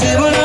জীবন